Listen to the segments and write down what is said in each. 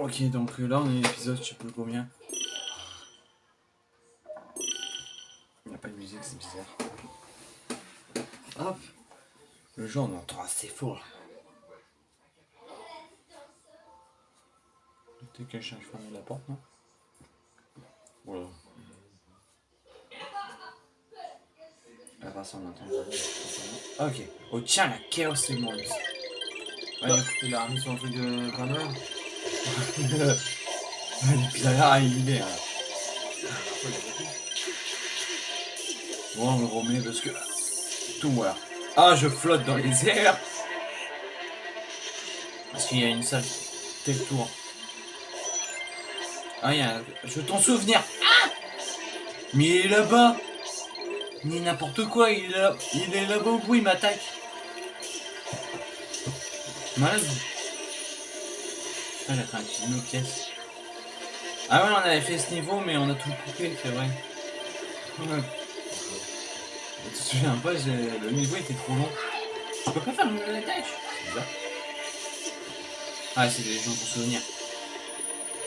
Ok, donc là on est l'épisode, je sais plus combien. Il n'y a pas de musique, c'est bizarre. Hop. Le jeu on entend assez fort. Peut-être quelqu'un qui ferme la porte, non? Voilà. La race on entend. Ok. Oh tiens, la chaos segment. Ouais, il a remis son truc de Grand Là, il est. Bon, on le remet parce que. Tout voilà. Ah, je flotte dans les airs Parce qu'il y a une salle. Tel tour. Ah, il y a un jeton souvenir. Ah Mais il est là-bas Mais n'importe quoi, il est là- il est là-bas au bout, il m'attaque? Malade. Ah, pièce. Ah ouais, on avait fait ce niveau, mais on a tout coupé, c'est vrai. Ouais. Tu te souviens pas, le niveau était trop long. Je peux pas faire une attaque? C'est bizarre. Ah, c'est des gens pour souvenir.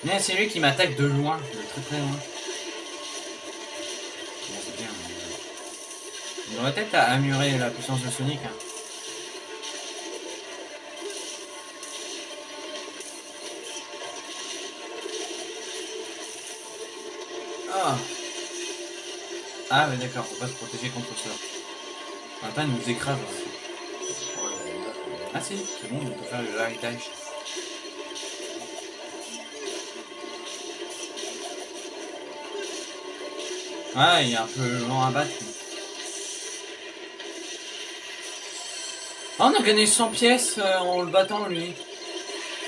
Mais c'est lui qui m'attaque de loin, de très très loin. Il devrait peut-être améliorer la puissance de Sonic. Hein. Ah mais d'accord, faut pas se protéger contre ça. Attends, il nous écrase. hein. Ah si, c'est bon, on peut faire le héritage. Ah, il est un peu lent à battre. Ah, on a gagné 100 pièces euh, en le battant, lui.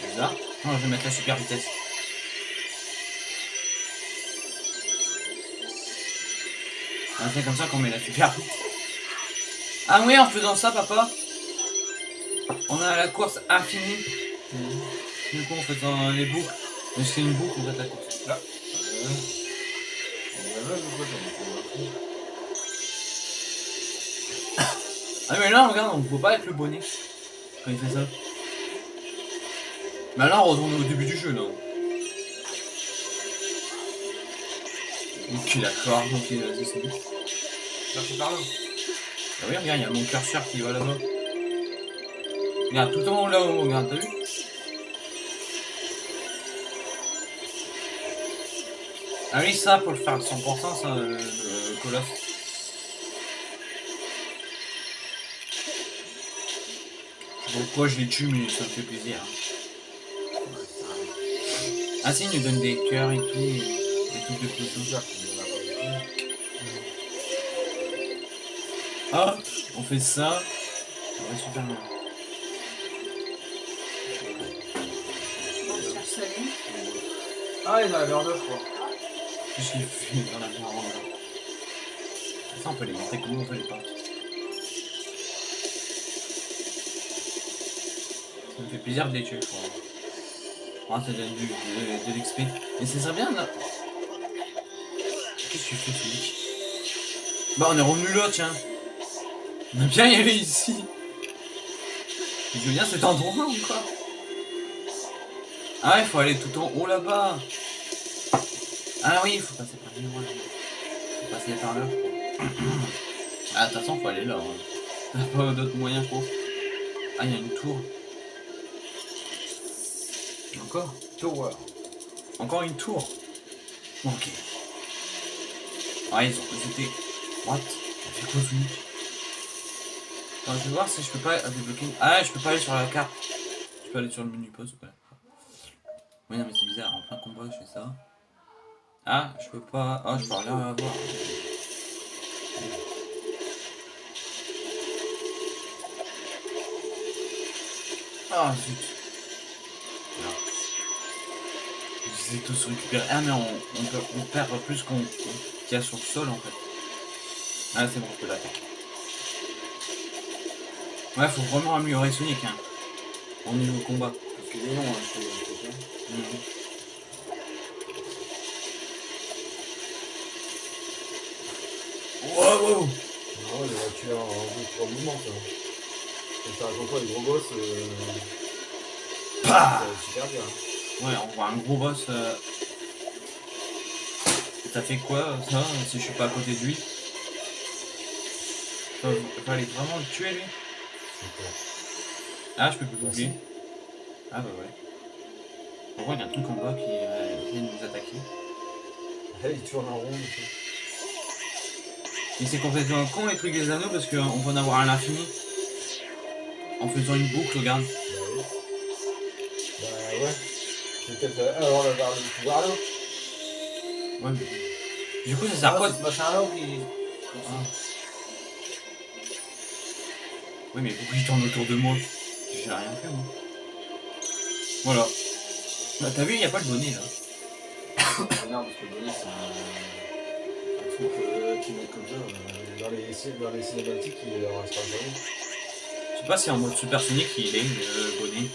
C'est bizarre. Non, je vais mettre la super vitesse. C'est comme ça qu'on met la super. Ah oui, en faisant ça, papa, on a la course infinie. Du coup, en faisant les boucles. Mais c'est une boucle, en fait, la course. Là. Ah mais là regarde, on peut pas être le bonnet quand il fait ça. Mais là on retourne au début du jeu là. Ok d'accord, ok vas-y c'est bon. Par. Ah oui regarde, il y a mon curseur qui va là-bas. Regarde tout en haut là-haut, regarde, t'as vu Ah oui ça pour le faire à 100% ça, le, le colosse. Pourquoi je les tue mais ça me fait plaisir. Ah si, il nous donne des cœurs et tout, des trucs de plus Ah, on fait ça. Ouais, super bien. Ah, il en avait en deux, je crois. Qu'est-ce qu'il fait? Dans la marron là Ça, on peut les monter comment? On veut les pas. Ça me fait plaisir de les tuer, je crois. Ah, ça donne du, de, de l'XP. Mais ça serait bien là. Qu'est-ce que tu fais, Félix Bah, on est revenu là, tiens. On a bien y aller ici. Je veux bien cet endroit ou quoi Ah, il faut aller tout en haut là-bas. Ah oui, il faut passer par là. Faut passer par là. Ah, de toute façon, faut aller là. hein. T'as pas d'autres moyens, je pense. Ah, il y a une tour. Encore Tower. Encore une tour. Ok. Ah, ils ont. Ils étaient. What Ça je vais voir si je peux pas débloquer. Ah, je peux pas aller sur la carte. Je peux aller sur le menu pause Oui, non, mais c'est bizarre. En plein combat, je fais ça. Ah, je peux pas. Ah, je peux rien avoir. Ah, zut. Ils étaient tous récupérés. Ah, mais on, peut, on perd plus qu'on qu'il y a sur le sol en fait. Ah, c'est bon, je peux l'attaquer. Ouais, faut vraiment améliorer Sonic hein, au niveau combat. Parce qu'il est long, hein, je sais, c'est ça. Mhm. Wow, wow. Non, il aurait tué en 2-3 mouvements, ça. Et ça raconte pas les gros boss, euh... Pah c'est super bien. Ouais, on voit un gros boss. euh. Ça fait quoi ça si je suis pas à côté de lui? Faut- Fallait vraiment le tuer lui Ah, je peux plus l'oublier. Ah bah ouais. Pourquoi il y a un truc en bas qui euh, vient de nous attaquer Elle il tourne en rond. et c'est complètement con les trucs des anneaux parce qu'on peut en avoir à l'infini. En faisant une boucle, regarde. Bah oui. Bah ouais. C'est peut-être euh, avant d'avoir le pouvoir là. Ouais, mais... Du coup, ça sert à quoi ce machin là qui. Ah. Oui, mais pourquoi il tourne autour de moi J'ai rien fait, moi. Voilà. Bah, t'as vu, il n'y a pas le bonnet, là. Non, parce que le bonnet, c'est un, un truc euh, qui met comme ça. euh, dans, les, dans les cinématiques, il reste pas jamais. Je sais pas si en mode supersonique, il est, le bonnet.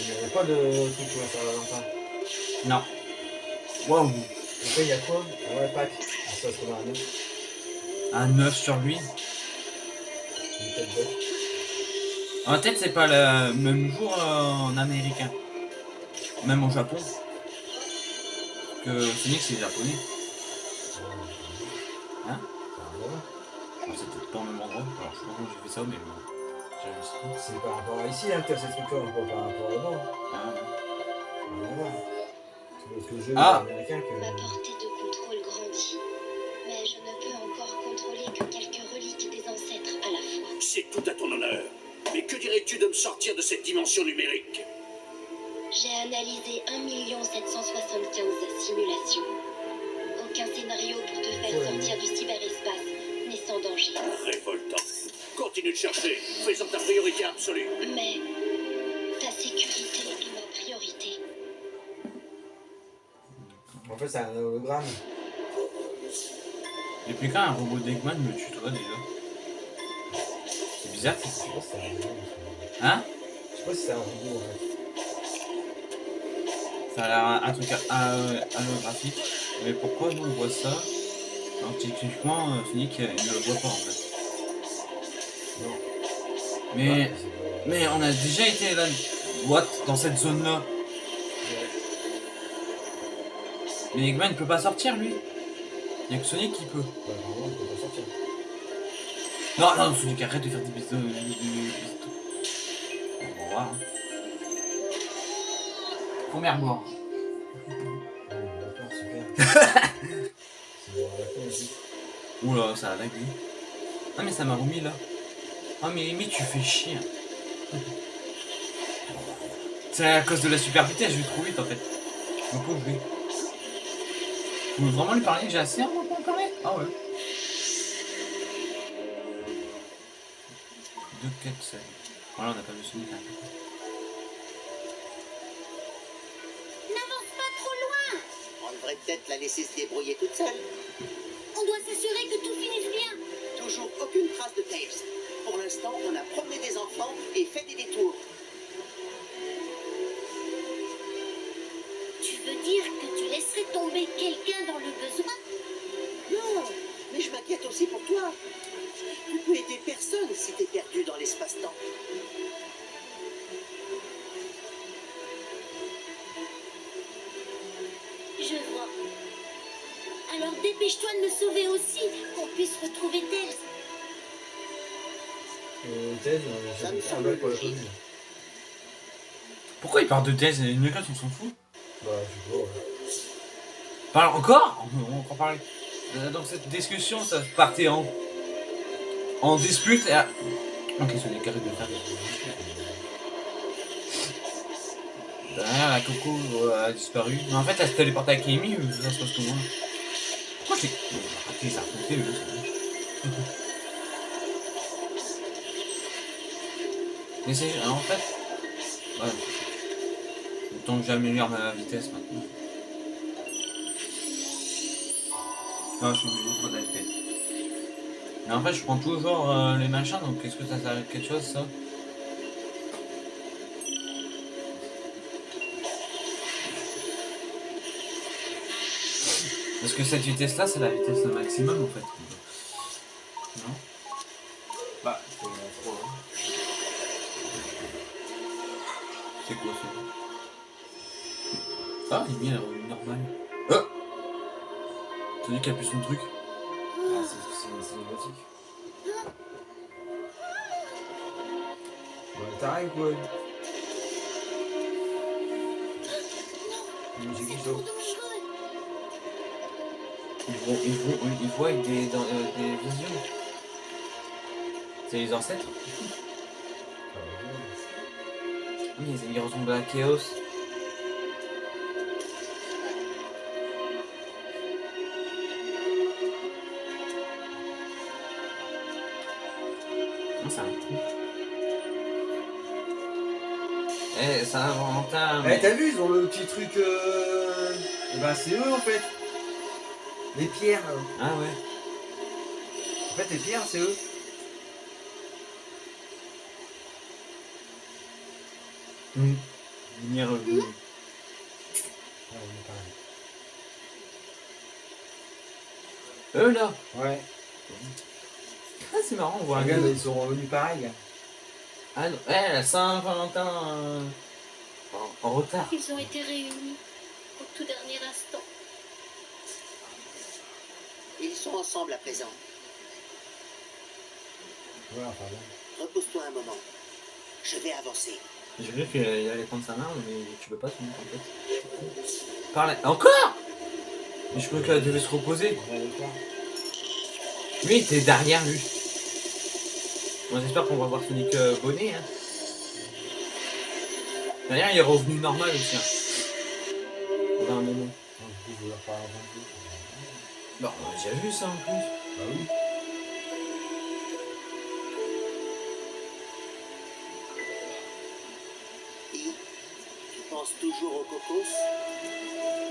Il n'y avait pas de truc pour faire la lampe. Non. Waouh Après, il y a quoi Ah. Ah, ça se trouve un 9. Un 9 sur lui. Une tête d'œuf. En tête, c'est pas le même jour euh, en américain. Même au Japon. Que Sonic, c'est japonais. Hein C'est un bonheur. Alors, c'est peut-être pas au même endroit. Alors, je sais pas comment j'ai fait ça, mais bon. C'est par rapport à ici hein, que t'as ces trucs-là, pas par rapport là-bas. Ah, ouais. Ah. américain que. Ma portée de contrôle grandit, mais je ne peux encore contrôler que quelques reliques des ancêtres à la fois. C'est tout à ton honneur. Mais que dirais-tu de me sortir de cette dimension numérique? J'ai analysé 1 775 simulations. Aucun scénario pour te faire Ouais. sortir du cyberespace n'est sans danger. Révoltant. Continue de chercher, faisant ta priorité absolue. Mais fait, c'est un hologramme. Depuis quand un robot d'Eggman me tutoie déjà? C'est bizarre. Je sais pas si c'est un robot. Hein? Je sais pas si c'est un robot en fait. Ça a l'air un, un truc holographique. Mais pourquoi nous on voit ça? Alors techniquement, euh, Sonic euh, il ne le voit pas en fait. Non. Mais, Ouais, mais on a déjà été là, what, dans cette zone là. Mais Eggman ne peut pas sortir lui. Il n'y a que Sonic qui peut. Bah, il peut pas sortir. Non, non, Sonic arrête de faire des bisous. des- des- On va voir. hein. Première aussi. Oula, ça a lagué. Ah mais ça m'a remis là. Ah mais limite tu fais chier. C'est à cause de la super vitesse, je vais trop vite en fait. Je me. Vous voulez vraiment lui parler? J'ai assez en moment quand même Ah ouais. Deux quêtes seules. Voilà, on n'a pas vu Sonic. N'avance pas trop loin On devrait peut-être la laisser se débrouiller toute seule. On doit s'assurer que tout finisse bien Toujours aucune trace de Tails. Pour l'instant, on a promené des enfants et fait des détours. Quelqu'un dans le besoin Non, mais je m'inquiète aussi pour toi. Tu peux aider personne si t'es perdu dans l'espace-temps. Je vois. Alors dépêche-toi de me sauver aussi, qu'on puisse retrouver Tails. Euh, euh, Ça me semble pour la commune. Pourquoi il parle de thèse et Nukas on s'en fout? Bah, je sais pas, ouais. Parle encore On encore parler. Euh, Dans cette discussion, ça partait en, en dispute et à... Ok, Sonic, arrête de faire. Derrière, la Coco euh, a disparu. Mais en fait, elle se téléporte avec Amy ou ça se passe comment Pourquoi j'ai. Eux, c'est bon. Mais c'est. En fait. Ouais. Autant que j'améliore ma vitesse maintenant. Non, je suis trop. Mais en fait, je prends toujours euh, les machins, donc est-ce que ça sert à quelque chose, ça? Parce que cette vitesse-là, c'est la vitesse maximum, en fait. Non? Bah, c'est trop, hein. C'est quoi, ça? Ah, il est bien, normal. T'as dit qu'il a plus son truc Ah, c'est cinématique. Ouais, t'arrives quoi C'est trop dangereux. Ils vont, ils vont, ils voient avec des, dans- euh, des visions. C'est les ancêtres. Ah. Oui, ils, ils ressemblent à Chaos. Ça a Valentin. Eh, t'as vu, ils ont le petit truc. Euh... eh ben, c'est eux en fait. Les pierres. là. Ah ouais. En fait, les pierres, c'est eux. Hum. Lumière bleue. Ah, on est pareil. Eux là. Ouais. Ah, c'est marrant, on voit un Regarde, gars. ils sont revenus pareil. Ah non, eh, la Saint-Valentin. euh, En, en retard. Ils ont été réunis au tout dernier instant. Ils sont ensemble à présent. Repose-toi un moment. Je vais avancer. J'ai vu qu'il allait prendre sa main, mais tu peux pas tout en fait. Parle. Encore? Mais je crois qu'elle devait se reposer. Lui, t'es derrière lui. Bon, j'espère qu'on va voir Sonic euh, Bonnet. Hein. D'ailleurs, il est revenu normal aussi. Hein. Dans un moment. Bon, on a déjà vu ça en plus. Bah oui. Et tu penses toujours au cocos?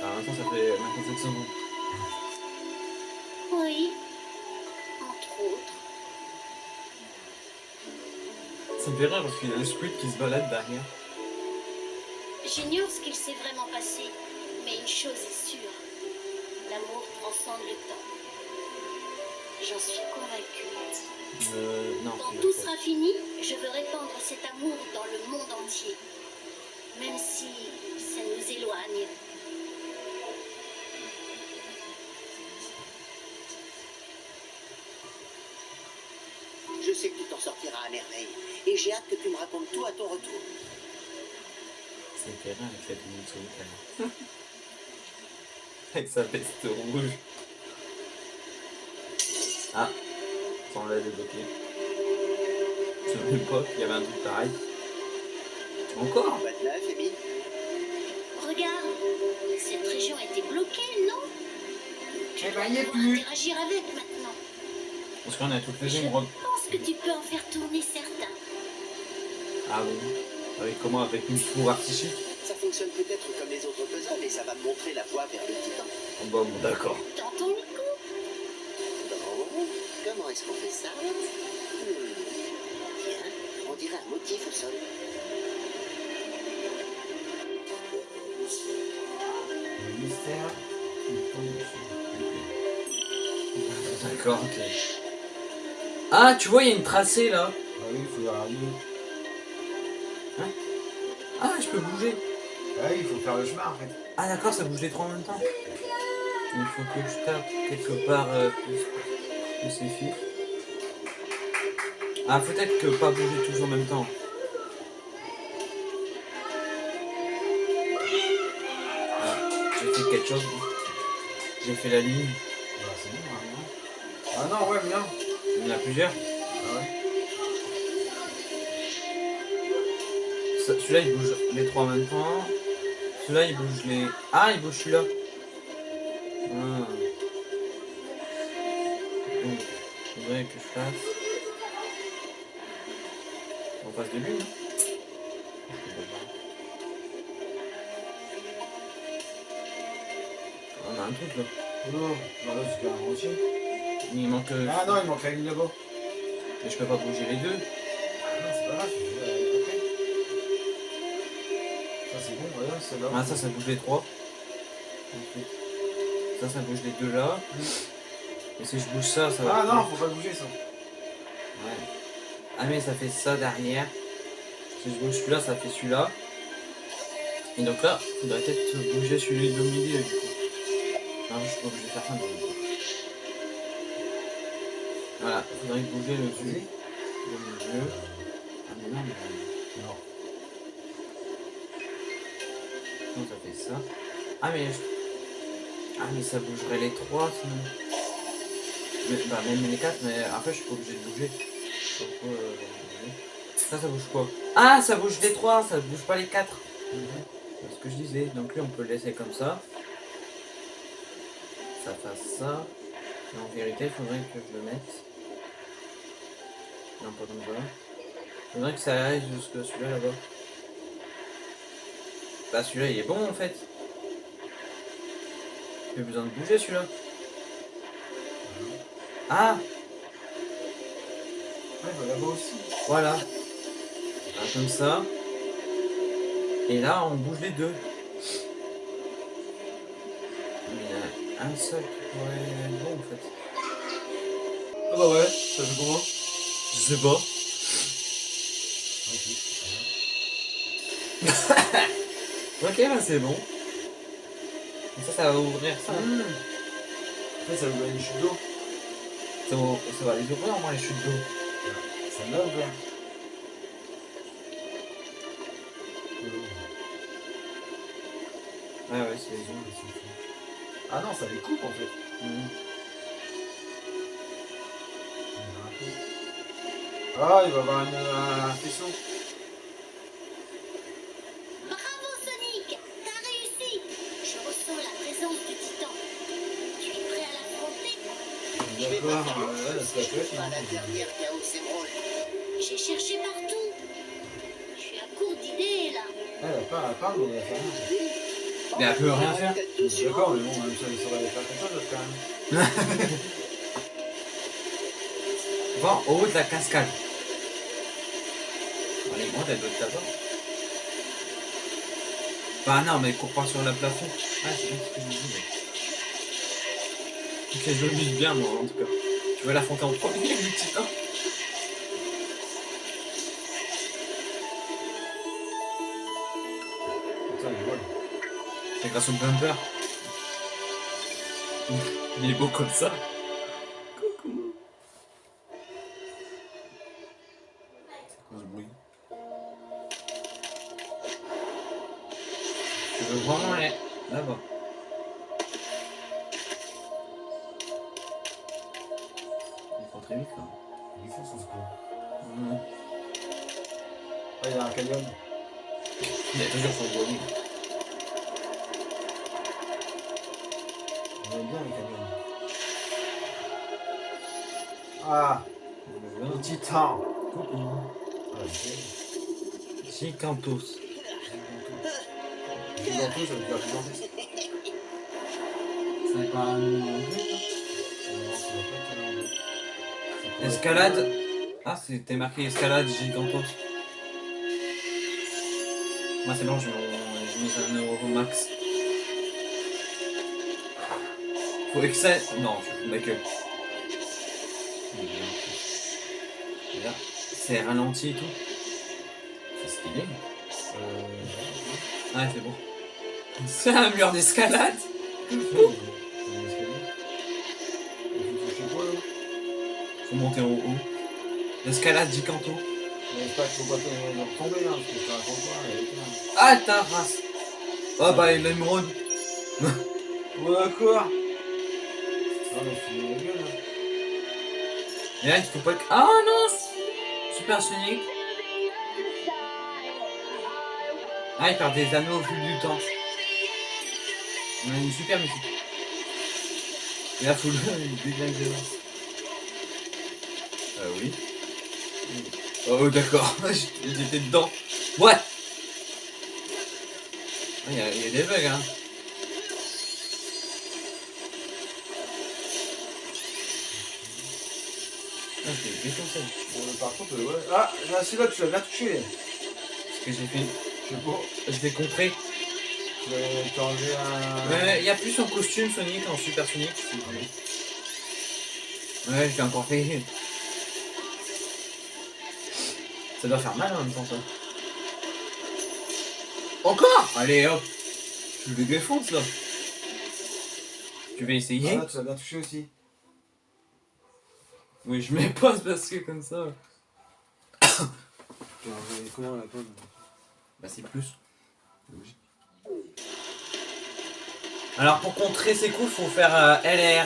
Alors maintenant, ça fait maintenant 7 secondes. Oui, entre autres. Ça me fait rire parce qu'il y a le squid qui se balade derrière. J'ignore ce qu'il s'est vraiment passé, mais une chose est sûre. L'amour transcende le temps. J'en suis convaincue. Euh, non, Quand tout sera fini, je veux répandre cet amour dans le monde entier. Même si ça nous éloigne. Je sais que tu t'en sortiras à merveille. Et j'ai hâte que tu me racontes tout à ton retour. Avec de Sonic là. avec sa veste rouge. Ah, ça on l'a débloqué. Je savais pas qu'il y avait un truc pareil. Encore Pas de neuf, Amy Regarde, cette région a été bloquée, non? Tu Eh dois ben, plus. interagir avec maintenant. Parce qu'on a toutes les Je émeraudes. pense que tu peux en faire tourner certains. Ah bon? Avec comment Avec une four artichique Ça fonctionne peut-être comme les autres puzzles, mais ça va me montrer la voie vers le titan. Oh, Bon, bon d'accord. Tentons le coup. Bon, comment est-ce qu'on fait ça Hmm. Tiens, on dirait un motif au sol. Le mystère. D'accord, ok. Ah, tu vois, il y a une tracée là. Ah oui, il faut rallumer. Bouger. Ah oui, il faut faire le chemin en fait. Ah d'accord, ça bouge les trois en même temps. Il faut que je tape quelque part euh, plus spécifique. Ah, peut-être que pas bouger tous en même temps. Ah, j'ai fait quelque chose. J'ai fait la ligne. Bah, c'est bon, hein, non? Ah non, ouais, bien. Il y en a plusieurs. Celui-là il bouge les trois en même temps. Celui-là il bouge les. Ah il bouge celui-là. Ah. Donc, faudrait que je fasse. En face de lui, non On a un truc là. Non, non, là, c'est un rocher. Il manque. euh, Ah non, il manque la ligne là-bas. Mais je peux pas bouger les deux. Ah non, c'est pas grave, bon, voilà, c'est là. Ah ça ça bouge les trois. Ça ça bouge les deux là. Et si je bouge ça, ça va. Ah non, faut pas bouger ça. Ouais. Ah mais ça fait ça derrière. Si je bouge celui-là, ça fait celui-là. Et donc là, faudrait peut-être bouger celui de milieu du coup. Non, je suis pas obligé de faire ça. mais- Voilà, faudrait bouger le dessus. Le milieu. Ah mais non, mais... Non. Ça. Ah mais... Ah mais ça bougerait les trois sinon. Mais, bah même les quatre, mais après je suis pas obligé de bouger. Euh, Ça, ça bouge quoi? Ah, ça bouge les trois, ça bouge pas les quatre. C'est ce que je disais. Donc lui, on peut le laisser comme ça. Ça fasse ça. Et en vérité, il faudrait que je le mette. Non, pas comme ça. Il faudrait que ça aille jusque celui-là là-bas. Bah celui-là, il est bon en fait. Plus besoin de bouger celui-là. Ah Ouais, bah là-bas aussi. Voilà. Voilà, comme ça. Et là, on bouge les deux. Il y en a un seul qui pourrait être bon en fait. Ah bah ouais, ça fait comment Je sais pas. Ok, bah c'est bon. Et ça, ça va ouvrir ça. Après, ça vous donne une chute d'eau. Ça, va, ça va les ouvrir au moins les chutes d'eau. Ça me l'a ouvert. Ouais, ouais, c'est les ouvre. Ah non, ça les coupe en fait. Mhm. Ah, il va y avoir une, un faisceau. D'accord, euh, ça être. Pas la dernière Chaos Emerald. J'ai cherché partout. Je suis à court d'idées là. Elle a pas, elle parle, mais elle fait rien. Mais elle peut rien faire. D'accord, mais bon, même si elle saurait les faire comme ça, d'autres quand même. Va au haut de la cascade. Elle est grande, elle doit être là-bas. Bah non, mais cours pas sur le plafond. Ah, c'est bien ce que je me dis, mec. Ok, je m'amuse bien, moi, en tout cas. Tu vas l'affronter en premier, le titan Putain, il vole. C'est grâce au bumper. Il est beau comme ça. Gigantos. Giganto, ça veut dire gigantesque. C'est pas un nom anglais, ça Escalade. Ah, c'était marqué escalade gigantos. Moi, c'est bon, je j'ai mis un euro au max. Faut que ça. Non, je fous ma gueule. Et là, c'est ralenti et tout. C'est stylé. Euh, Ah, c'est bon. C'est un mur d'escalade. c'est. Il faut monter en haut. L'escalade te- tomber, hein. Ah, ta race. Ah, bah, l'émeraude. Ouais, quoi? Ah, mais suis la gueule, là. Et là, il faut pas que. Ah non Super Sonic Ah, il perd des anneaux au fil du temps. On a une super musique. Et là, faut le déglinguer. Euh, oui. Oh, d'accord. J'étais dedans. What Ah, Il y, a- il y a des bugs, hein. Ah, j'ai défoncé. Bon, par contre, euh, ouais. Ah, là, celui-là, tu l'as bien touché. Ce que j'ai fait. Je pas. Je l'ai t'as enlevé un. Ouais, il y a plus en costume Sonic, en Super Sonic. Ouais, j'ai encore fait. Ça doit faire mal en même temps, ça. Encore? Allez hop Je le défonce là Tu vas essayer Ah, tu as bien touché aussi. Oui, je mets pause parce que comme ça. Combien la pomme Bah, c'est plus. Alors, pour contrer ses coups, faut faire euh, LR.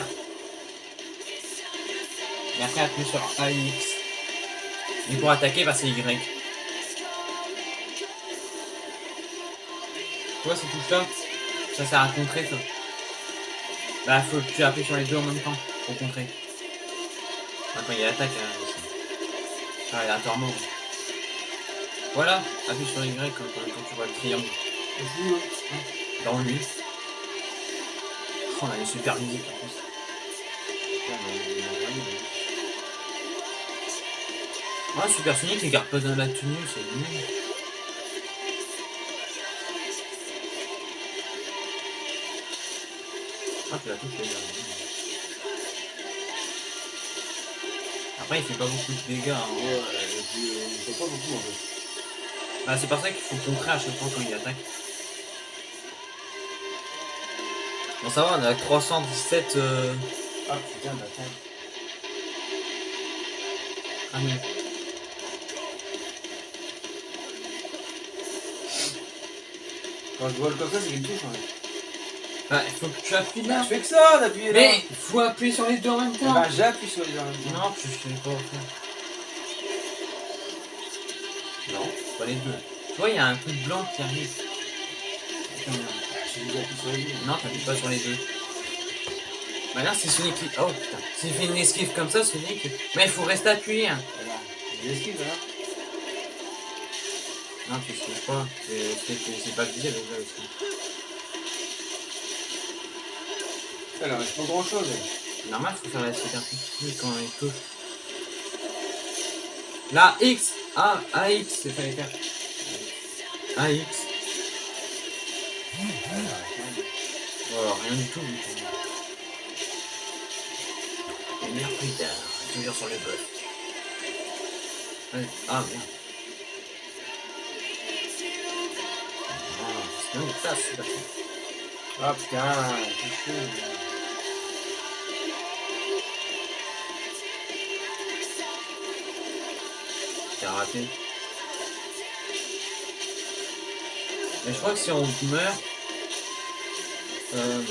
Et après, appuyer sur AX. Et pour attaquer, bah, c'est Y. Tu vois ces touches-là Ça sert à contrer, ça. Bah, faut que tu appuies sur les deux en même temps pour contrer. Attends, il y a l'attaque hein, aussi. Ah, il a un. Voilà, appuie sur Y quand, quand tu vois le triangle. Dans lui. Oh, on a une super musique en plus. Ah, Super Sonic, il garde pas dans la tenue, c'est nul. Ah, tu l'as touché, là. Après, il fait pas beaucoup de dégâts. hein. Ouais, on peut pas beaucoup en fait. Ah, c'est pour ça qu'il faut contrer à chaque fois quand il attaque. Bon, ça va, on a 317. Euh... Ah putain, d'attends. Ah, non. Quand je vole comme ça, c'est me touche. Hein. Bah, il faut que tu appuies là. Je fais que ça d'appuyer là. Mais faut appuyer sur les deux en même temps. ben, j'appuie sur les armes. Non, tu sais pas pas les deux. Tu vois, il y a un truc blanc qui arrive. Non, t'appuies pas sur les deux. Bah là, c'est Sonic qui... Oh putain. S'il fait une esquive comme ça, Sonic... Mais il faut rester appuyé. hein. Voilà. Esquive là. Non, tu esquives pas. C'est- pas visé déjà aussi. Alors, il reste pas grand chose. Normal, faut faire la superficie quand il touche. Là, X Ah, AX, c'est fallait faire. AX. Voilà, rien du tout. du coup. Une heure plus tard, toujours sur le bot. Ah, merde. Ah, c'est ça, c'est pas. Ah putain, c'est chaud. Mais je crois que si on meurt... Euh...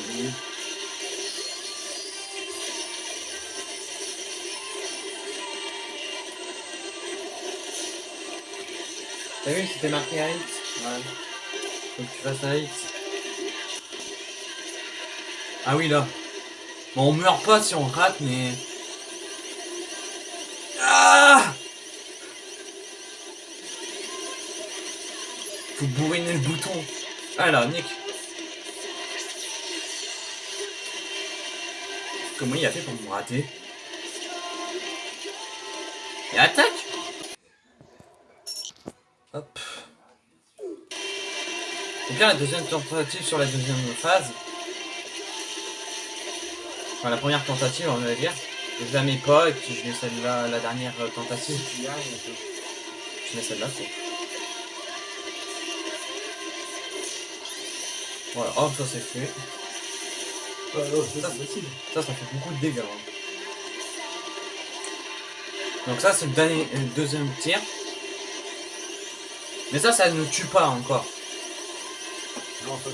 T'as vu, c'était marqué AX Ouais. Faut que tu fasses AX. Ah oui, là. Bon, on meurt pas si on rate, mais... Ah Faut bourriner le bouton. Ah là, Nick. Comment il a fait pour me rater? Et attaque Hop. Donc là, la deuxième tentative sur la deuxième phase. Enfin, la première tentative, on va dire. Je la mets pas, et puis je mets celle-là, la dernière tentative. Je mets celle-là, quoi. Voilà, hop, ça c'est fait. Oh, oh, c'est ça. Ça, ça fait beaucoup de dégâts. hein. Donc ça, c'est le dernier, le deuxième tir. Mais ça, ça ne tue pas encore. Non, ça,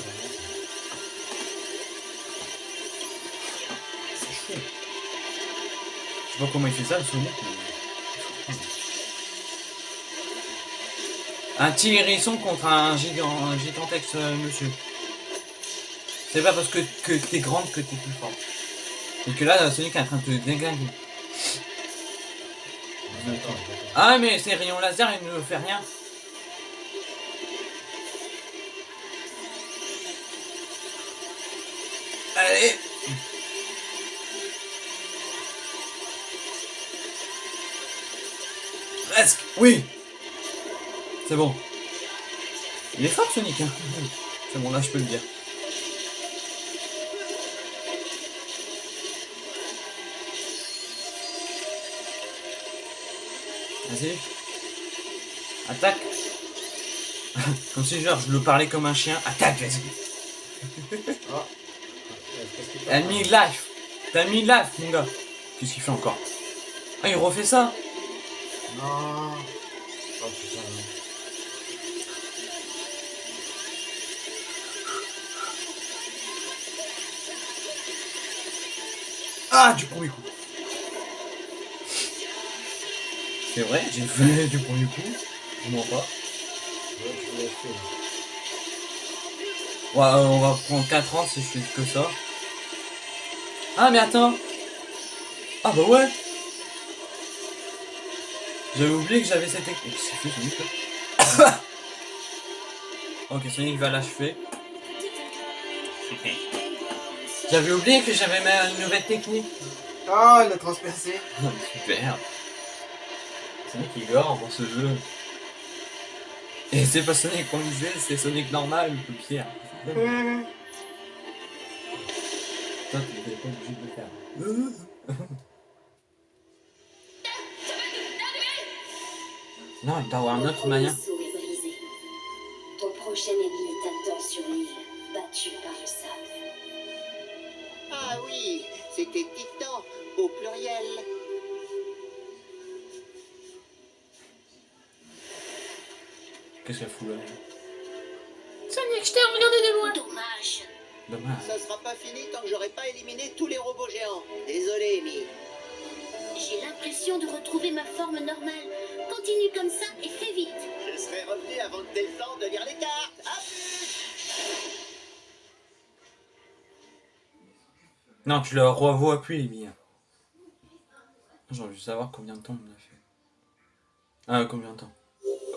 c'est chaud. Je sais pas comment il fait ça, le Sonic. Un petit hérisson contre un gigant, un gigantesque euh, monsieur. C'est pas parce que, que t'es grande que t'es plus fort. Et que là, Sonic est en train de te déglinguer. Ah mais ces rayons laser ils ne fait rien. Allez Presque Oui C'est bon. Il est fort Sonic hein C'est bon là je peux le dire. Vas-y. Attaque. Comme si genre je le parlais comme un chien. Attaque, vas-y. Que T'as mis life. T'as mis life, mon gars. Qu'est-ce qu'il fait encore? Ah, il refait ça Non. Oh putain. Ah, du premier coup. C'est vrai, j'ai fait du premier coup. Je mens pas. Ouais. Ouais, on va prendre 4 ans si je fais que ça. Ah, mais attends. Ah, bah ouais. J'avais oublié que j'avais cette technique. Qu'est-ce qu'il fait, Sonic, là Ok, Sonic va l'achever. J'avais oublié que j'avais même une nouvelle technique. Ah, il a transpercé. Super. Sonic il gore pour ce jeu. Et c'est pas Sonic qu'on disait, c'est Sonic normal ou pire. Toi, tu n'étais pas obligé de le faire. non, il doit avoir une autre est brisé. Ton prochain ennemi t'attend sur l'île, battu par le sable. Ah oui, c'était Titan, au pluriel. Qu'est-ce qu'elle fout là Dommage. Dommage. Ça sera pas fini tant que j'aurai pas éliminé tous les robots géants. Désolé, Amy. J'ai l'impression de retrouver ma forme normale. Continue comme ça et fais vite. Je serai revenu avant que t'aies le temps de lire les cartes. À plus Non, tu le revois plus, billes. J'ai envie de savoir combien de temps on a fait. Ah, combien de temps?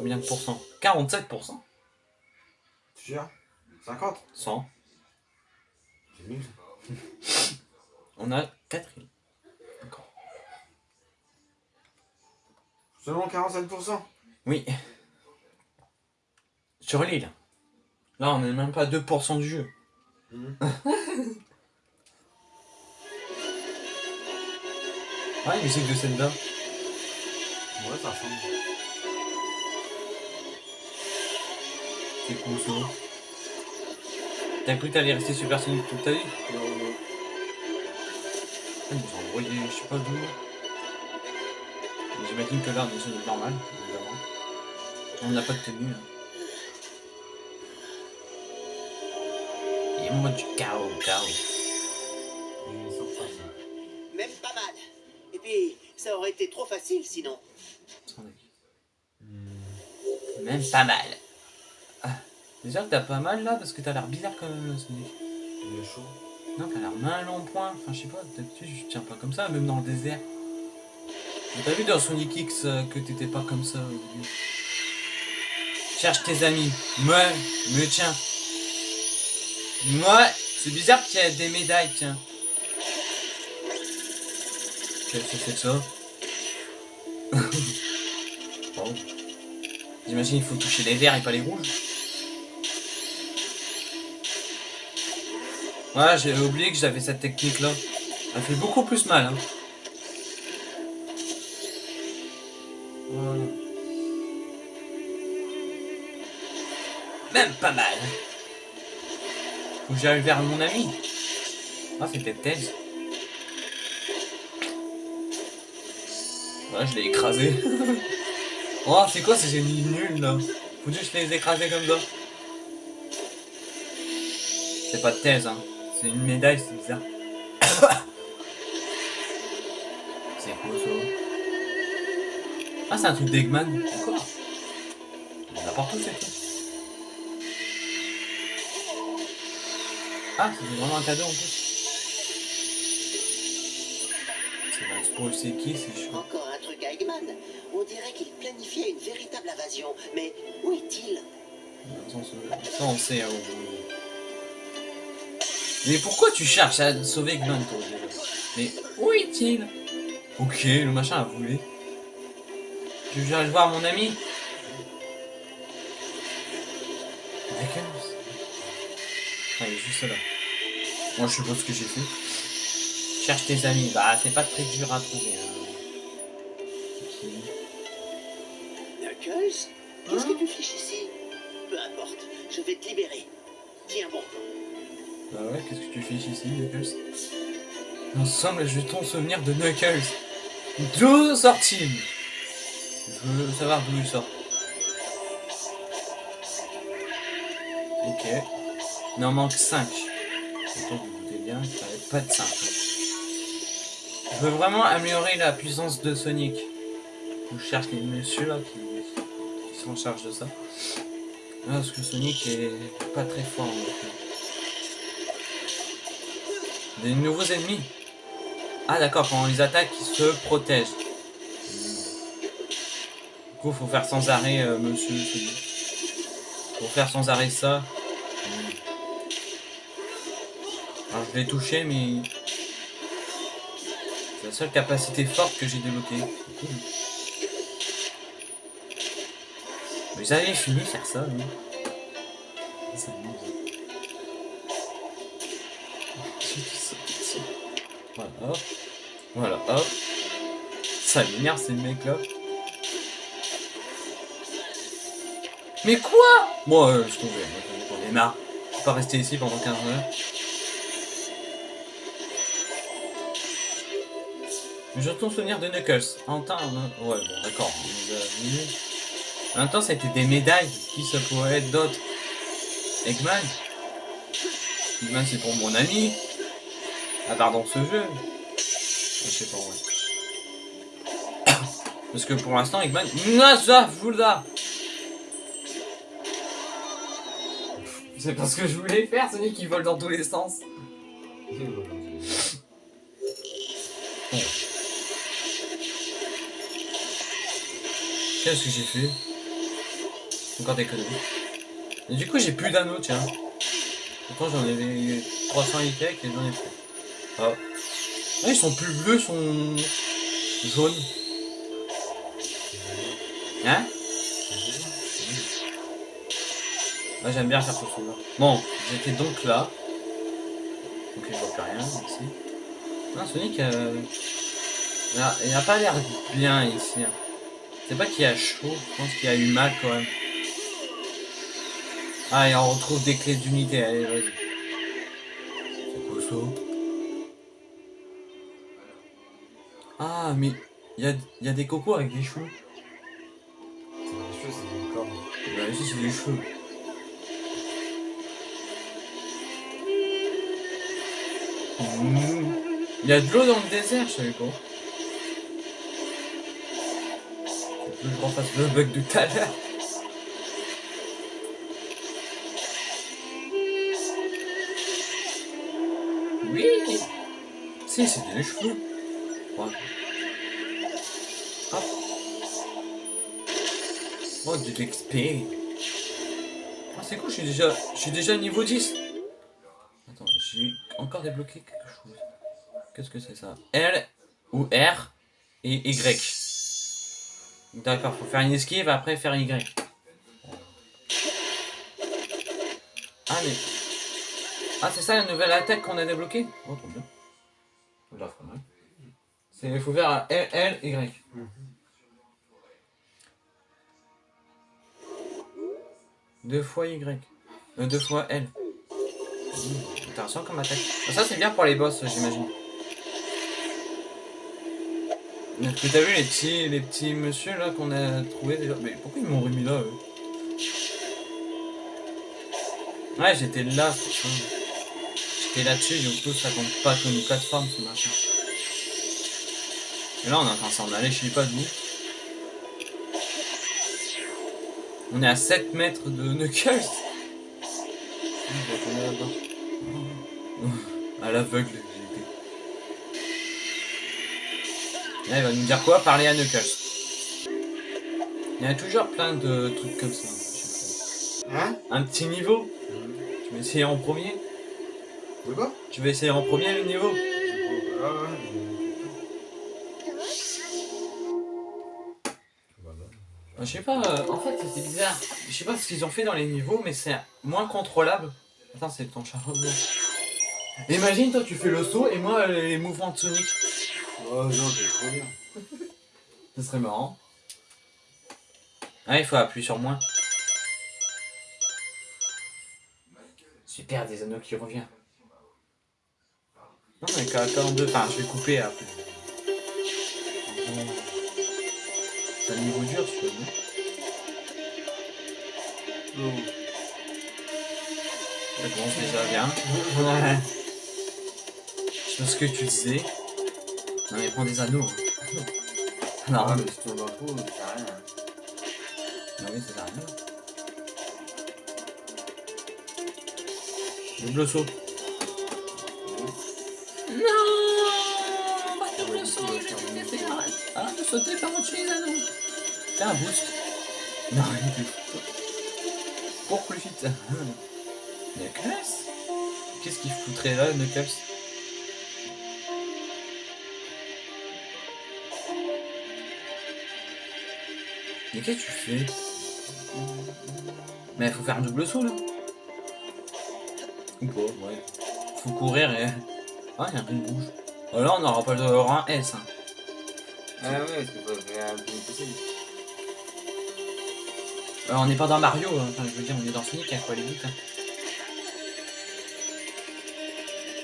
Combien de pourcents? 47% Tu jures 50 100. C'est nul. On a 4 îles. Encore. Seulement 47%. Oui. Sur l'île. Là, on est même pas à 2% du jeu. Mhm. Ah, une musique de Zelda. Ouais, ça ressemble. C'est cool ça. T'as cru que t'allais rester Super Sonic toute ta vie? Non, non. Ils nous ont envoyé, je sais pas d'où. J'imagine que là, on est Sonic normal, évidemment. On n'a pas de tenue. Hein. Et moi du chaos, chaos. Même pas mal. Et puis, ça aurait été trop facile sinon. Même pas mal. Déjà que t'as pas mal là, parce que t'as l'air bizarre quand même, Sonic. Il est chaud. Non, t'as l'air mal en point. Enfin, je sais pas, d'habitude, je tiens pas comme ça, même dans le désert. Mais T'as vu dans Sonic X euh, que t'étais pas comme ça au début Cherche tes amis. Moi, me tiens. Moi, c'est bizarre qu'il y ait des médailles, tiens. Qu'est-ce que c'est que ça? J'imagine il faut toucher les verts et pas les rouges. Ouais, j'ai oublié que j'avais cette technique là. Elle fait beaucoup plus mal. Hein. Même pas mal. Faut que j'aille vers mon ami. Ah, c'était Tails. Ouais, je l'ai écrasé. oh, c'est quoi ces ennemis nuls là? Faut juste les écraser comme ça. C'est pas de thèse, hein. C'est une médaille, c'est bizarre. c'est quoi ça Ah, c'est un truc d'Eggman. Encore. N'importe où, c'est tout. Ah, c'est vraiment un cadeau en plus. C'est un spoil, c'est qui, c'est chaud. Encore un truc à Eggman. On dirait qu'il planifiait une véritable invasion. Mais où est-il? Ça, on sait. hein, on- Mais pourquoi tu cherches à sauver Eggman, toi Mais où est-il? Ok, le machin a voulu. Tu veux aller voir mon ami D'accord. Ah, il est juste là. Moi, je suppose que j'ai fait. Cherche tes amis. Bah, c'est pas très dur à trouver. Hein. Ensemble, jetons souvenir de Knuckles. D'où sort-il Je veux savoir d'où il sort. Ok. Il en manque 5. Autant que vous doutez bien qu'il n'y pas de 5. Je veux vraiment améliorer la puissance de Sonic. Je cherche les messieurs là qui, qui sont en charge de ça. Ah, Parce que Sonic est pas très fort. en fait. Des nouveaux ennemis Ah d'accord, quand on les attaque, ils se protègent. Du coup, faut faire sans arrêt, euh, monsieur. Faut faire sans arrêt ça. Alors je l'ai touché, mais... C'est la seule capacité forte que j'ai débloquée. Cool. Vous avez fini faire ça, oui. Ça. Voilà. Voilà, hop. Ça m'énerve ces mecs là. Mais quoi? Moi, euh, je euh, j'en ai marre. Je peux pas rester ici pendant 15 heures. Je retourne souvenir de Knuckles. En temps, euh, ouais, bon, d'accord. En même temps, ça a été des médailles. Qui ça pourrait être d'autres Eggman? Eggman, c'est pour mon ami. À part dans ce jeu. Je sais pas, ouais. Parce que pour l'instant, Eggman... Nasa Vulda C'est parce que je voulais faire, Sonic qui vole dans tous les sens. Qu'est-ce que j'ai fait? Encore des conneries. Du coup, j'ai plus d'anneaux, tiens. Pourtant, j'en avais 300 et quelques et j'en ai plus. Ah. Ah, ils sont plus bleus, ils sont jaunes. Hein Moi j'aime bien faire ce souvenir. Bon, j'étais donc là. Ok, je vois plus rien ici. Non, Sonic, euh... il n'a pas l'air bien ici. hein. C'est pas qu'il a chaud, je pense qu'il a eu mal quand même. Ah, et on retrouve des clés d'unité, allez, vas-y. Ah, mais il y a, y a des cocos avec des cheveux. C'est des cheveux, c'est des cornes. Bah, ici, c'est des cheveux. Il y a de l'eau dans le désert, je savais pas. Faut que je refasse le bug de tout à l'heure. Oui Si, c'était les cheveux. Ouais. Oh, de l'XP. Ah, c'est cool, je suis déjà, je suis déjà niveau 10. Attends, j'ai encore débloqué quelque chose. Qu'est-ce que c'est ça? L ou R et Y. D'accord, faut faire une esquive, après faire Y. Ah, mais... Ah, c'est ça la nouvelle attaque qu'on a débloquée? Oh, trop bien. C'est, il faut faire L, L, Y. Deux fois Y. Euh, deux fois L. Mmh, Intéressant comme attaque. Ça c'est bien pour les boss j'imagine. T'as vu les petits, les petits monsieur là qu'on a trouvé déjà? Mais pourquoi ils m'ont remis là eux? Ouais j'étais là. J'étais là-dessus du coup ça compte pas comme une plateforme ce machin. Et là on est en train de s'en aller je sais pas d'où. On est à 7 mètres de Knuckles. À l'aveugle, j'ai été. Là, il va nous dire quoi? Parler à Knuckles. Il y a toujours plein de trucs comme ça. Hein? Un petit niveau Tu veux essayer en premier? De quoi? Tu veux essayer en premier le niveau? Ah ouais, Je sais pas, euh, en fait c'est bizarre. Je sais pas ce qu'ils ont fait dans les niveaux, mais c'est moins contrôlable. Attends, c'est ton chat. Imagine, toi tu fais le saut et moi les mouvements de Sonic. Oh non, c'est trop bien. Ce serait marrant. Ah, il faut appuyer sur moins. Super, des anneaux qui revient. Non, mais qu'à 42, enfin, je vais couper après. C'est un niveau dur, tu vois, non Ça commence déjà bien. Je sais pas ce que tu disais. Non, mais prends des anneaux. Non, Ah, mais si tu ça sert à rien. non, oui, ça sert à rien. Double saut. Non Arrête de sauter par au-dessus les anneaux Fais un boost. Non, il était Pour plus vite. Knuckles Qu'est-ce qu'il foutrait là, Knuckles Mais qu'est-ce que tu fais? Mais il faut faire un double saut là Ou pas, ouais. Faut courir et... Ah, il y a un truc rouge. Oh, là, on n'aura pas le rang S. Hein. Ah ouais, parce qu'il faut faire un peu possible. Euh, on n'est pas dans Mario, hein. enfin, je veux dire, on est dans Sonic, il faut aller vite. hein.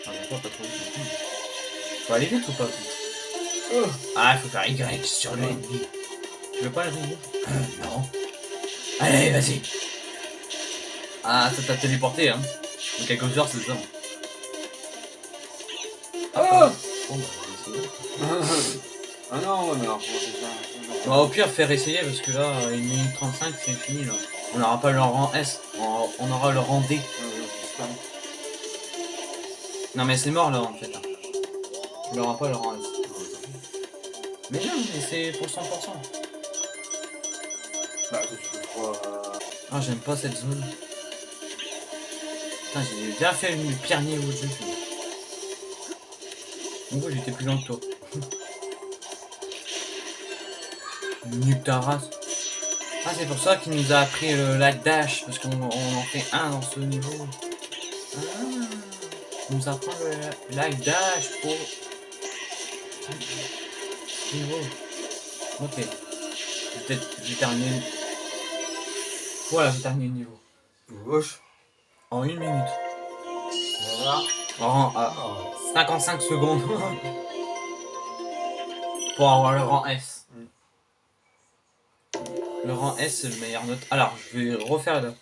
Ah, bon, pas, trop vite. Faut aller vite ou pas? Oh. Ah, faut faire Y sur le ennemi. Tu veux pas la tombe euh, Non. Allez, vas-y. Ah, ça t'a téléporté, hein. En quelques heures, c'est ça. Oh Bon, bah. Ah non, ouais, mais alors, ça va au pire faire essayer parce que là, 1 minute 35, c'est fini là. On n'aura pas le rang S, on, aura le rang D. Pas- Non mais c'est mort là en fait. On n'aura pas le rang S. Mais non, mais c'est pour 100%. Bah, peux croire. euh, Ah, j'aime pas cette zone. Putain, j'ai bien fait le pire niveau de jeu. En gros, j'étais plus lent que toi. Nuque ta race. Ah, c'est pour ça qu'il nous a appris le lac dash, parce qu'on on en fait un dans ce niveau. Ah, il nous apprend le lac dash pour... Niveau. Ok. Peut-être j'ai terminé. Voilà, j'ai terminé le niveau. Gauche. En une minute. Voilà. En à Ah, 55 secondes. pour avoir le rang S. Le rang S, c'est le meilleur note. Alors, je vais refaire là.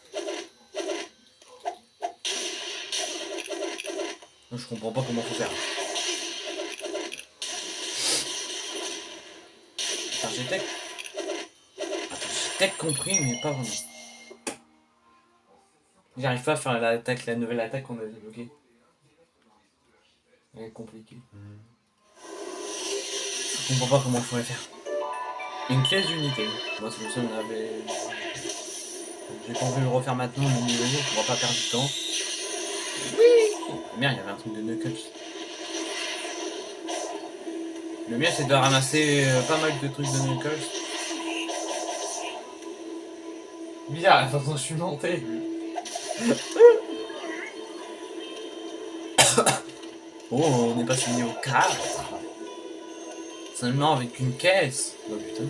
Je comprends pas comment faut faire. Attends, j'ai peut-être... Compris, mais pas vraiment. J'arrive pas à faire l'attaque, la nouvelle attaque qu'on a débloquée. Elle est compliquée. Je comprends pas comment il faut la faire. Une pièce d'unité. Moi, c'est ça on avait. J'ai pas envie de le refaire maintenant, niveau, on va pas perdre du temps. Oui Merde, il y avait un truc de Knuckles. Le mieux, c'est de ramasser euh, pas mal de trucs de Knuckles. Bizarre la façon je suis monté. oh, on est passé au niveau 4. Avec une caisse. Oh putain.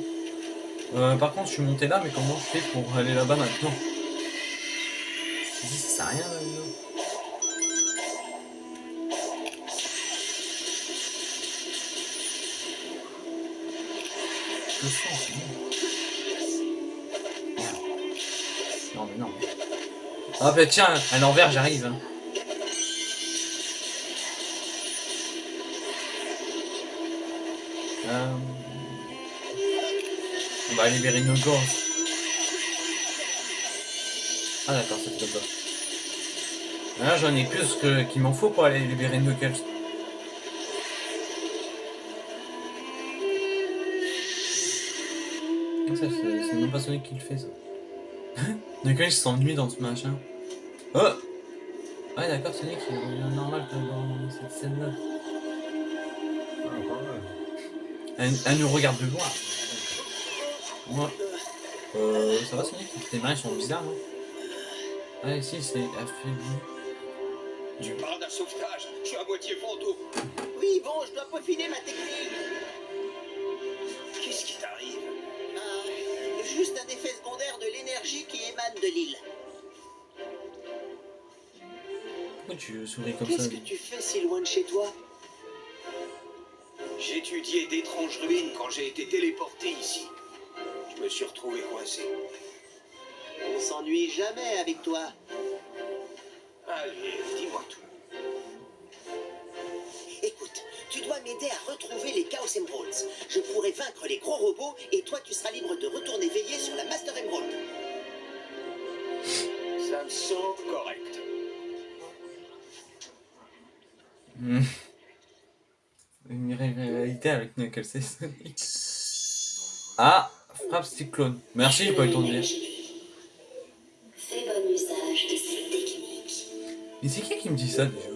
Euh, par contre, je suis monté là, mais comment je fais pour aller là-bas maintenant? Ça sert à rien. Merde. Non, mais non. Ah bah tiens, à l'envers, j'arrive. Hein. Va libérer nos gorges. Ah d'accord, c'est comme ça. Là j'en ai plus que qu'il m'en faut pour aller libérer Knuckles. Ah, ça, c'est même pas Sonic qui le fait ça. Knuckles s'ennuie dans ce machin. Oh Ouais d'accord, Sonic il revient normal dans cette scène là. ah. Elle, elle nous regarde de loin. Moi. Euh, ça va Sonic? Tes mains sont bizarres, non Ouais, si, c'est affaibli. Tu parles d'un sauvetage, je suis à moitié fantôme. Oui, bon, je dois peaufiner ma technique. Qu'est-ce qui t'arrive? Ah, juste un effet secondaire de l'énergie qui émane de l'île. Pourquoi tu souris comme ça? Qu'est-ce que tu fais si loin de chez toi? J'étudiais d'étranges ruines quand j'ai été téléporté ici. Je me suis retrouvé coincé. On s'ennuie jamais avec toi. Allez, dis-moi tout. Écoute, tu dois m'aider à retrouver les Chaos Emeralds. Je pourrai vaincre les gros robots et toi tu seras libre de retourner veiller sur la Master Emerald. Ça me semble correct. Hmm. Une réalité avec Knuckles et Sonic. Ah, frappe cyclone. Merci, j'ai pas eu le temps de dire. Fais bon usage de cette technique. Mais c'est qui qui me dit ça déjà?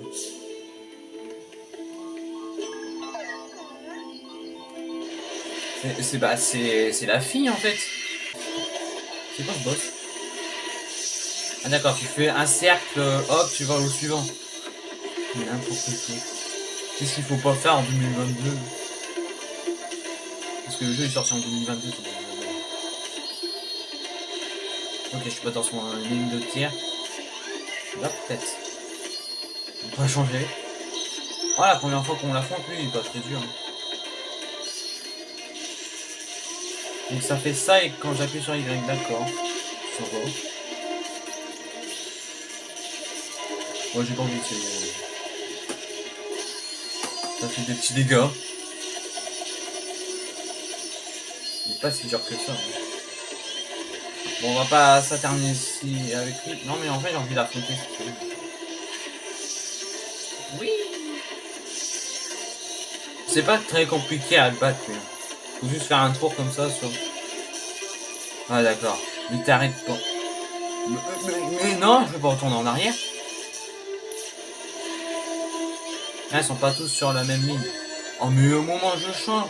C'est- bah c'est c'est la fille en fait. C'est quoi ce boss? Ah d'accord, tu fais un cercle, hop, tu vas au suivant. N'importe quoi. Qu'est-ce qu'il faut pas faire en 2022 Parce que le jeu est sorti en 2022. c'est bon. Ok, je suis pas à une ligne de tir. Là peut-être. On peut changer. Oh la première fois qu'on l'affronte, lui, il est pas très dur. Donc ça fait ça et quand j'appuie sur Y, d'accord. Ça va. Moi j'ai pas envie de Ça fait des petits dégâts. Il pas si dur que ça. hein. Bon, on va pas s'atterner ici avec lui. Non, mais en fait, j'ai envie d'affronter. Oui. C'est pas très compliqué à le battre. mais Faut juste faire un tour comme ça sur. Ah, d'accord. Il t'arrête pas. Mais, mais- mais non, je vais pas retourner en arrière. Ah, ils sont pas tous sur la même ligne. Oh, mais au moment où je change,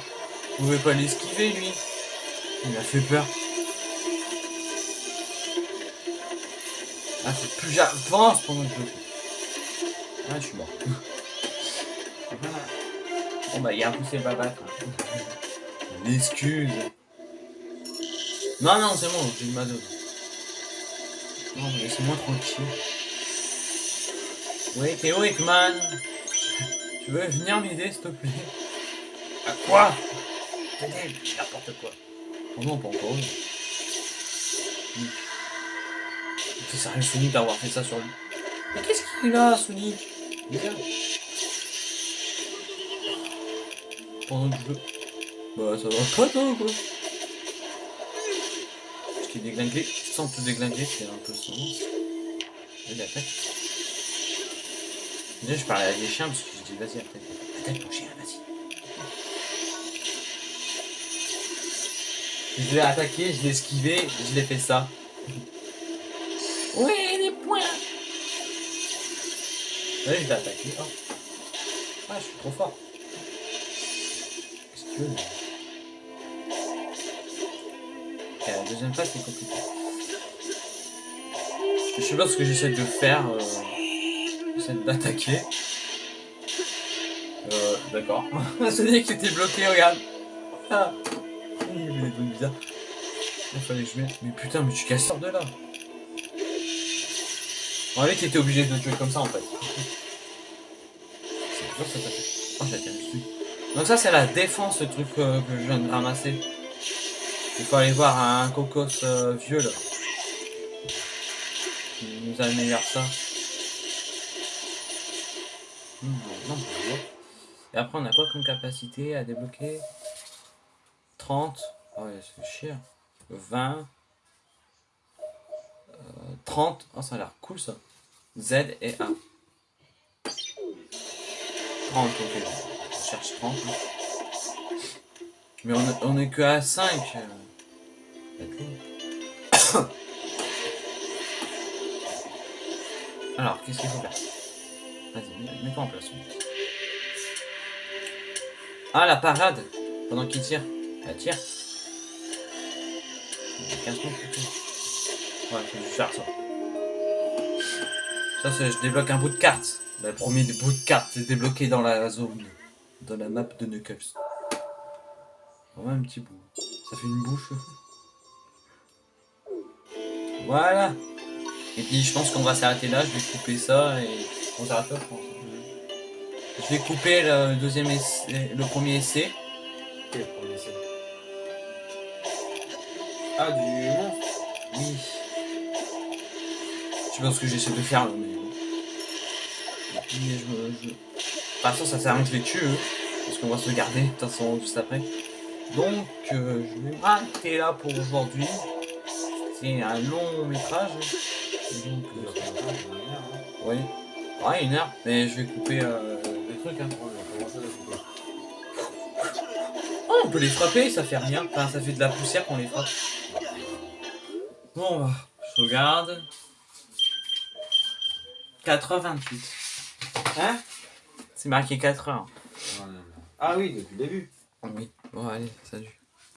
vous pouvez pas l'esquiver, lui. Il m'a fait peur. Ah, plus j'avance pendant que je Ah, je suis mort. Bon, bah, il y a un poussé pas battre. L'excuse. Non, non, c'est bon, j'ai eu ma dose. Non, mais laisse-moi tranquille. Oui, Théo Ekman. Tu veux venir m'aider, s'il te plaît? À quoi? N'importe quoi. Oh non, pas encore. C'est sérieux, Sonic, d'avoir fait ça sur lui. Mais qu'est-ce qu'il là, Sonic? Viens. Pendant que je... Bah, ça va pas, toi, quoi? Qu'il est déglingué. Sans te déglinguer, c'est un peu son. Il attaque. Déjà, je parlais à des chiens parce que je dis, vas-y, attaque. Attaque mon chien, vas-y. Je l'ai attaqué, je l'ai esquivé, je l'ai fait ça. Oui, les points Ouais, je l'ai attaqué. Oh. Ah, je suis trop fort. Qu'est-ce que tu veux là la deuxième phase, c'est compliqué. Je sais pas ce que j'essaie de faire. Euh... J'essaie d'attaquer. Euh, d'accord. Sonic était bloqué, regarde. Ah. Il y avait des bizarres. Il fallait que je mette. Mais putain, mais tu casses de là. On avait qui était obligé de le tuer comme ça en fait. C'est dur ça. Oh, dessus. Donc ça c'est la défense, le truc euh, que je viens de ramasser. Il faut aller voir un cocos euh, vieux là. Qui nous améliore ça. Hmm, non. Et après on a quoi comme capacité à débloquer? 30. Oh c'est chier. 20. euh, 30. Oh, ça a l'air cool ça. Z et A. 30, ok. Je cherche 30. hein. Mais on, est- on est que à 5. euh. D'accord. Alors, qu'est-ce qu'il faut faire? Vas-y, mets- mets-toi en place. Ah, la parade Pendant qu'il tire. Elle tire. Casse-toi, plutôt. Ouais, je vais faire ça. Ça, c'est je débloque un bout de carte. Le premier des bouts de carte est débloqué dans la zone, dans la map de Knuckles. Vraiment un petit bout. Ça fait une bouche. Voilà. Et puis je pense qu'on va s'arrêter là. Je vais couper ça et On s'arrête là, je pense. Je vais couper le deuxième essai, le premier essai. Quel premier essai Ah, du monstre Oui. Je ce que j'essaie de faire là, mais. Je. De toute façon, ça sert à rien que je les tue, eux, parce qu'on va se garder, de toute façon, juste après. Donc, euh, je vais m'arrêter là pour aujourd'hui. C'est un long métrage. Et Donc, euh, hein. ouais. Ouais, une heure, mais je vais couper euh, les trucs. Hein. Oh, on peut les frapper, ça fait rien. Enfin, ça fait de la poussière quand on les frappe. Bon, je regarde. 4h28. Hein C'est marqué 4h. Ouais, non, non. Ah oui, depuis le début. Oui. Bon, allez, salut.